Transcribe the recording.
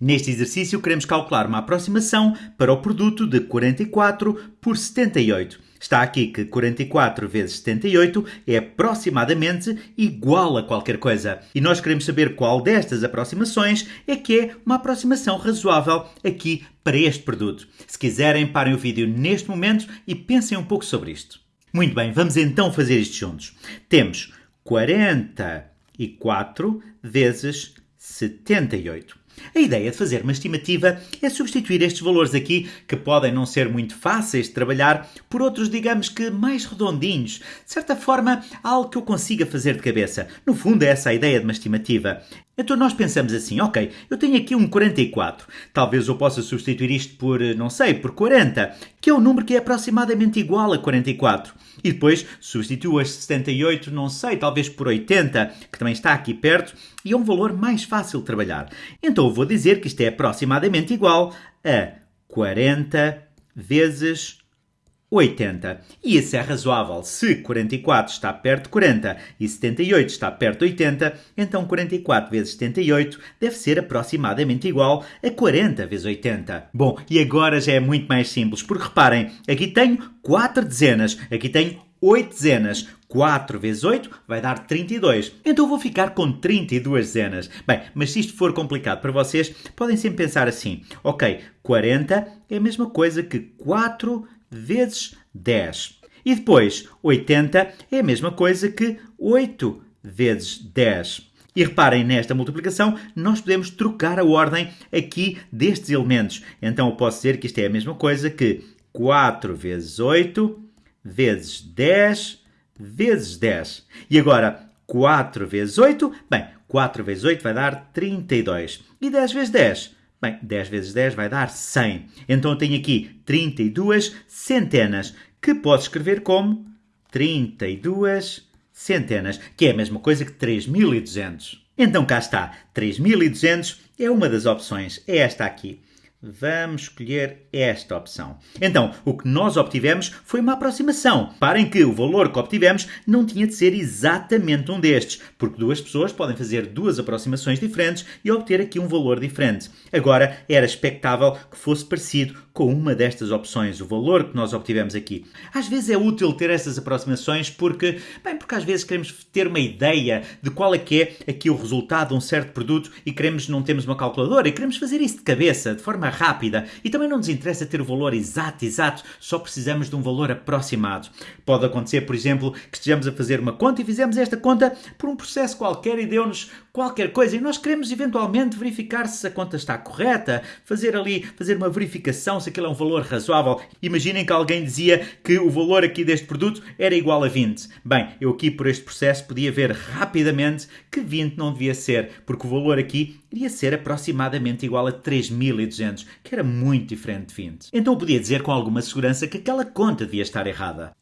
Neste exercício, queremos calcular uma aproximação para o produto de 44 por 78. Está aqui que 44 vezes 78 é aproximadamente igual a qualquer coisa. E nós queremos saber qual destas aproximações é que é uma aproximação razoável aqui para este produto. Se quiserem, parem o vídeo neste momento e pensem um pouco sobre isto. Muito bem, vamos então fazer isto juntos. Temos 44 vezes 78. A ideia de fazer uma estimativa é substituir estes valores aqui, que podem não ser muito fáceis de trabalhar, por outros, digamos que mais redondinhos. De certa forma, algo que eu consiga fazer de cabeça. No fundo, é essa a ideia de uma estimativa. Então nós pensamos assim, ok, eu tenho aqui um 44. Talvez eu possa substituir isto por, não sei, por 40, que é um número que é aproximadamente igual a 44. E depois substituo este 78, não sei, talvez por 80, que também está aqui perto, e é um valor mais fácil de trabalhar. Então eu vou dizer que isto é aproximadamente igual a 40 vezes 80. E isso é razoável. Se 44 está perto de 40 e 78 está perto de 80, então 44 vezes 78 deve ser aproximadamente igual a 40 vezes 80. Bom, e agora já é muito mais simples, porque reparem, aqui tenho 4 dezenas, aqui tenho 8 dezenas. 4 vezes 8 vai dar 32. Então vou ficar com 32 dezenas. Bem, mas se isto for complicado para vocês, podem sempre pensar assim: ok, 40 é a mesma coisa que 4 vezes 10. E depois, 80 é a mesma coisa que 8 vezes 10. E reparem nesta multiplicação, nós podemos trocar a ordem aqui destes elementos. Então eu posso dizer que isto é a mesma coisa que 4 vezes 8 vezes 10 vezes 10. E agora, 4 vezes 8, bem, 4 vezes 8 vai dar 32. E 10 vezes 10? Bem, 10 vezes 10 vai dar 100. Então eu tenho aqui 32 centenas, que posso escrever como 32 centenas, que é a mesma coisa que 3200. Então cá está, 3200 é uma das opções, é esta aqui. Vamos escolher esta opção. Então, o que nós obtivemos foi uma aproximação. Parem que o valor que obtivemos não tinha de ser exatamente um destes, porque duas pessoas podem fazer duas aproximações diferentes e obter aqui um valor diferente. Agora, era expectável que fosse parecido com uma destas opções, o valor que nós obtivemos aqui. Às vezes é útil ter essas aproximações porque, bem, porque às vezes queremos ter uma ideia de qual é que é aqui o resultado de um certo produto e queremos, não temos uma calculadora e queremos fazer isso de cabeça, de forma rápida. E também não nos interessa ter o valor exato, exato, só precisamos de um valor aproximado. Pode acontecer, por exemplo, que estejamos a fazer uma conta e fizemos esta conta por um processo qualquer e deu-nos qualquer coisa e nós queremos eventualmente verificar se a conta está correta, fazer ali, fazer uma verificação se aquilo é um valor razoável. Imaginem que alguém dizia que o valor aqui deste produto era igual a 20. Bem, eu aqui por este processo podia ver rapidamente que 20 não devia ser, porque o valor aqui iria ser aproximadamente igual a 3200, que era muito diferente de 20. Então eu podia dizer com alguma segurança que aquela conta devia estar errada.